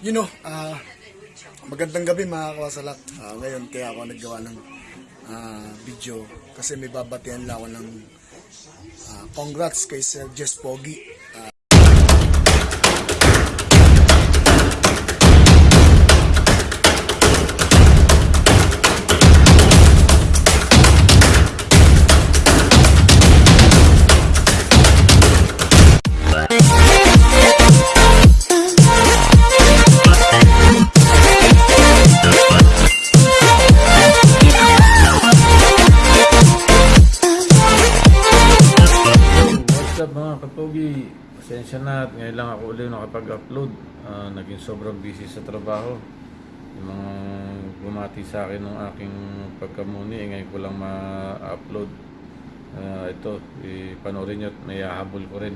you know, ah, magandang gabi mga kawasalak. Ah, ngayon kaya ako naggawa ng ah, video kasi may babatian lang ako ng ah, congrats kay Sir Jess Pogi. Mga kapogi? Pasensya na at ngayon lang ako ulit nakapag-upload. Ah, naging sobrang busy sa trabaho. Yung mga bumati sa akin ng aking pagkamuni, eh, ngayon ko lang ma-upload. Ah, ito, ipanoorin nyo at may hahabol ko rin.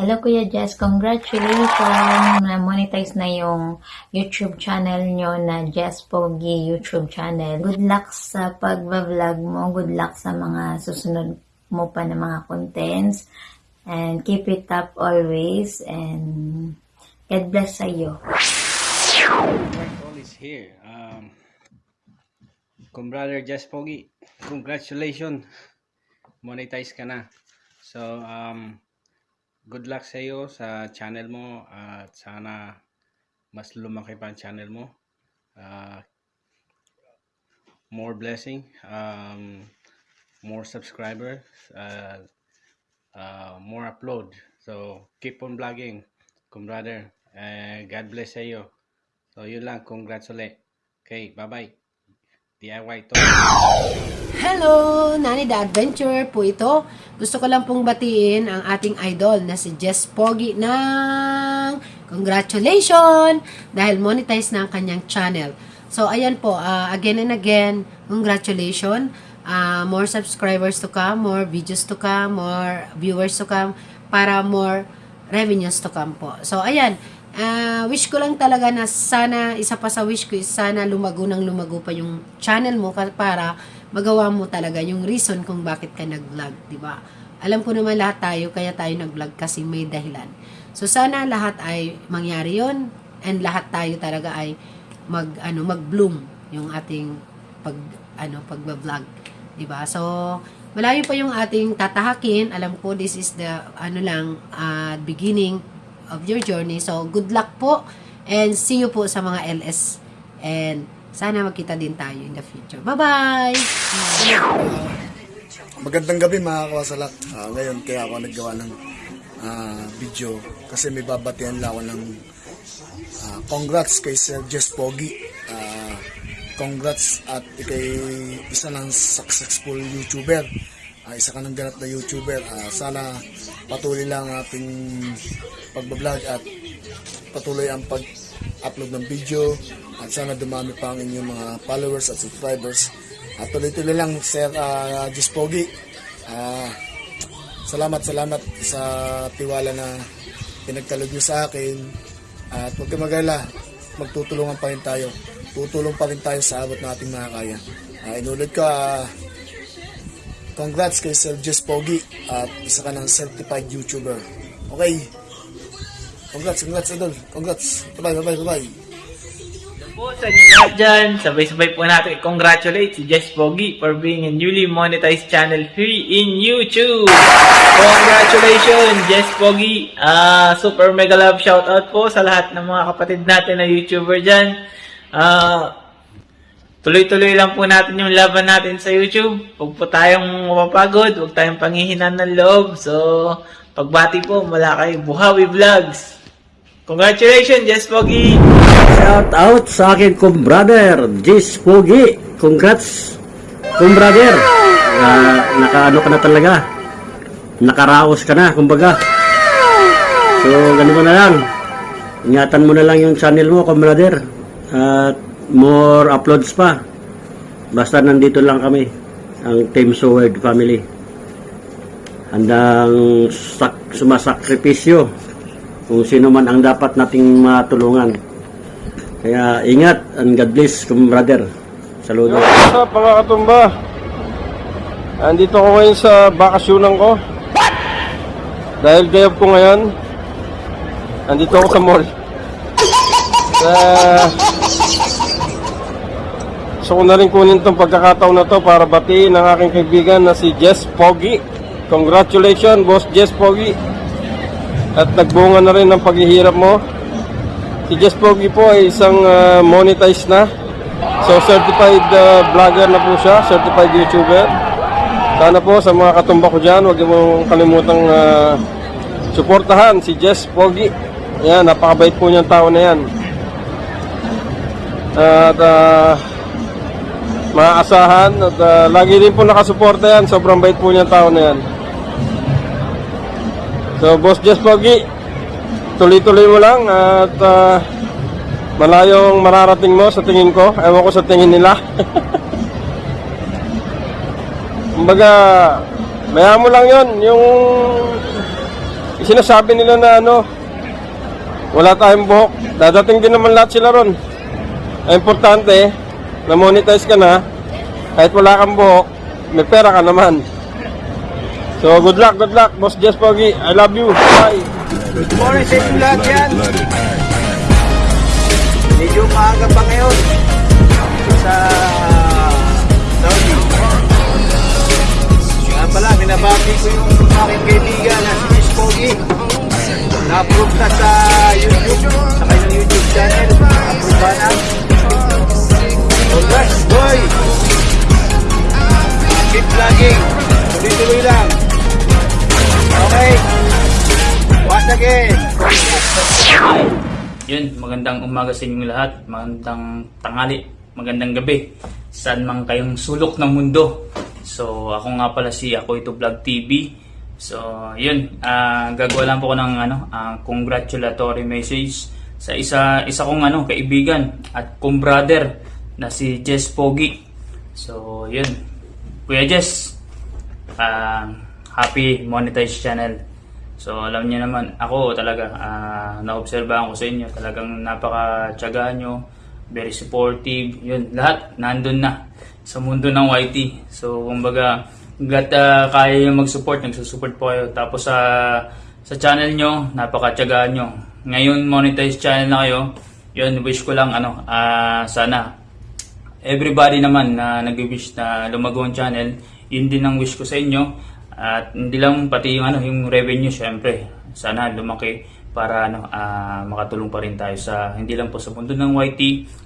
Hello Kuya Jess, congratulations na monetize na yung YouTube channel nyo na Jess Pogi YouTube channel. Good luck sa pagbablog mo, good luck sa mga susunod mo pa na mga contents and keep it up always and God bless sa iyo. all is here. Um, kung brother Just Pogi, congratulations. Monetize ka na. So, um, good luck sa iyo sa channel mo at sana mas lumaki pa ang channel mo. Uh, more blessing, um, more subscribers, uh, uh, more upload. So, keep on vlogging, kung brother. Uh, God bless sa iyo. So, yun lang. Congrats ulit. Okay, bye-bye. DIY to. Hello! Nani the Adventure po ito. Gusto ko lang pong batiin ang ating idol na si Jess Pogi ng congratulations dahil monetize na ang kanyang channel. So, ayan po, ah, again and again, congratulations. Ah, more subscribers to come, more videos to come, more viewers to come, para more revenues to come po. So, ayan, ah, wish ko lang talaga na sana, isa pa sa wish ko is sana lumago ng lumago pa yung channel mo para magawa mo talaga yung reason kung bakit ka nag-vlog, di ba? Alam ko naman lahat tayo, kaya tayo nag-vlog kasi may dahilan. So, sana lahat ay mangyari yon and lahat tayo talaga ay mag ano mag-bloom yung ating pag ano pagba-vlog, 'di ba? So malayo pa yung ating tatahakin. Alam ko this is the ano lang uh, beginning of your journey. So good luck po and see you po sa mga LS and sana magkita din tayo in the future. Bye-bye. magandang gabi mga kawasalak. Ah, ngayon kaya ako naggawa ng ah, video kasi may babatian lang ako ng ah, congrats kay Sir Jess Pogi. Ah, congrats at ikay isa ng successful YouTuber. Ah, isa ka ng ganap na YouTuber. Ah, sana patuloy lang ang ating pagbablog at patuloy ang pag-upload ng video at sana dumami pa ang inyong mga followers at subscribers. At tuloy-tuloy lang Sir uh, Jess Pogi. Ah, salamat, salamat sa tiwala na pinagkalog niyo sa akin. At huwag kang mag-alala, magtutulungan pa rin tayo. Tutulong pa rin tayo sa abot na ating makakaya. Uh, inulit ko, ah, congrats kay Sir Jess Pogi at isa ka ng certified YouTuber. Okay. Congrats, congrats, Idol. Congrats. Bye-bye, bye-bye, bye-bye. po sa inyo lahat dyan. Sabay-sabay po natin congratulate si Jess Pogi for being a newly monetized channel free in YouTube. Congratulations, Jess Pogi. Ah, super mega love shoutout po sa lahat ng mga kapatid natin na YouTuber dyan. Ah, tuloy-tuloy lang po natin yung laban natin sa YouTube. Huwag po tayong mapapagod, huwag tayong panghihinan ng loob. So, pagbati po mula Buhawi Vlogs. Congratulations, Jess Pogi! Shout out sa akin kong brother, Jis Pogi. Congrats, kong brother. Ah, nakaano ka na talaga. Nakaraos ka na, kumbaga. So, ganito na lang. Ingatan mo na lang yung channel mo, kong brother. At more uploads pa. Basta nandito lang kami, ang Team Soward family. handang sak- sumasakripisyo kung sino man ang dapat nating matulungan. Kaya ingat and God bless, brother. Saludo. What's up mga katumba? Andito ako ngayon sa bakasyonan ko. Dahil gayab ko ngayon, andito ako sa mall. Sa... Gusto ko na rin kunin itong pagkakataon na to para batiin ang aking kaibigan na si Jess Pogi. Congratulations, Boss Jess Pogi. At nagbunga na rin ang paghihirap mo. Si Jess Pogi po ay isang ah, monetized na So certified uh, vlogger na po siya, certified YouTuber. Sana po sa mga katumba ko dyan, huwag mo kalimutang uh, suportahan si Jess Pogi. Yan, napakabait po niyang tao na yan. At uh, maaasahan at uh, lagi rin po nakasuporta yan. Sobrang bait po niyang tao na yan. So Boss Jess Pogi, tuloy-tuloy mo lang at uh, malayong mararating mo sa tingin ko. Ewan ko sa tingin nila. Kumbaga, maya mo lang yon yung sinasabi nila na ano, wala tayong buhok. Dadating din naman lahat sila ron. Ang importante, na monetize ka na, kahit wala kang buhok, may pera ka naman. So, good luck, good luck, Boss Jess Pogi. I love you. Bye. Good morning sa inyo lahat yan. Medyo maaga pa ngayon sa Saudi. Nga pala, binabati ko yung aking kaibigan Yun, magandang umaga sa inyong lahat, magandang tanghali, magandang gabi, saan man kayong sulok ng mundo. So, ako nga pala si Ako Ito Vlog TV. So, yun, ah, gagawa lang po ko ng ano, ah, congratulatory message sa isa isa kong ano, kaibigan at kong brother na si Jess Pogi. So, yun. Kuya Jess, ah, happy monetized channel. So alam niyo naman, ako talaga, ah naobserbahan ko sa inyo, talagang napaka-tsaga nyo, very supportive, yun, lahat nandun na sa mundo ng YT. So kumbaga, hanggat ah, kaya yung mag-support, nagsusupport po kayo. Tapos sa sa channel nyo, napaka-tsaga nyo. Ngayon, monetized channel na kayo, yun, wish ko lang, ano, ah sana, everybody naman na nag-wish na lumago ang channel, yun din ang wish ko sa inyo. At hindi lang pati yung ano, yung revenue syempre. Sana lumaki para ano ah, makatulong pa rin tayo sa hindi lang po sa mundo ng YT,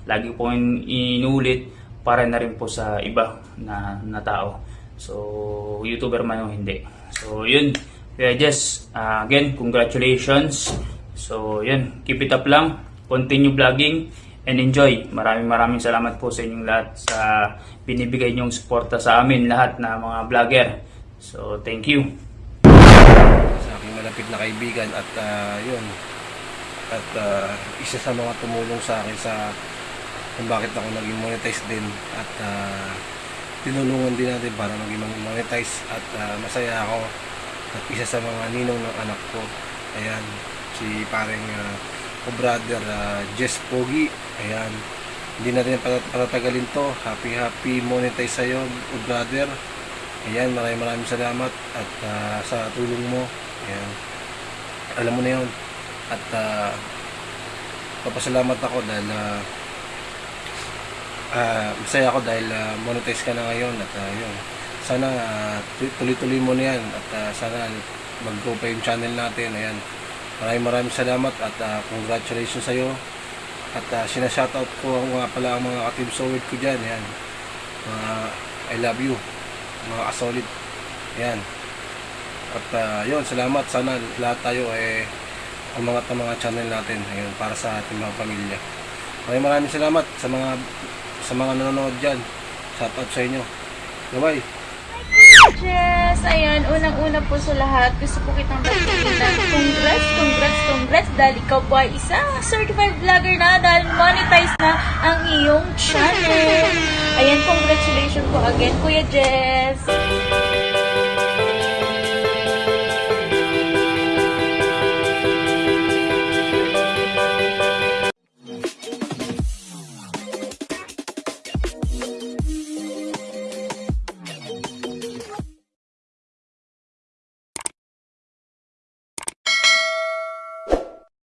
lagi po yung inuulit para na rin po sa iba na, na tao. So, YouTuber man o hindi. So, yun. Kaya just, ah, again, congratulations. So, yun. Keep it up lang. Continue vlogging and enjoy. Maraming maraming salamat po sa inyong lahat sa binibigay niyong suporta sa amin lahat na mga vlogger. So, thank you. sa aking malapit na kaibigan at ah, yun. At ah, isa sa mga tumulong sa akin sa kung bakit ako naging monetize din at ah, tinulungan din natin para maging monetize at ah, masaya ako at isa sa mga ninong ng anak ko. Ayan si pareng uh, brother ah, Jess Pogi. Ayan hindi natin patat- patatagalin to. Happy happy monetize sa'yo brother Ayan, maraming maraming salamat at ah, sa tulong mo. Ayan. Alam mo na yun. At ah, papasalamat ako dahil ah, ah, masaya ako dahil ah, monetize ka na ngayon at ah, yun. Sana tu- tuloy-tuloy mo na yan at ah, sana mag-grow pa yung channel natin. Ayan. Maraming maraming salamat at ah, congratulations sa'yo. At uh, sinashoutout ko nga pala ang mga ka-team ko dyan. Ayan. Mga I love you mga kasolid. Yan at uh, yun salamat. Sana lahat tayo eh umangat ang mga channel natin ayun, para sa ating mga pamilya. Maraming maraming salamat sa mga sa mga nanonood dyan. Shout out sa inyo. Bye bye Yes! Ayan, unang-una po sa lahat, gusto po kitang na congrats, congrats, congrats dahil ikaw po ay isang certified vlogger na dahil monetize na ang iyong channel. Ayan, congratulations po again, Kuya Jess!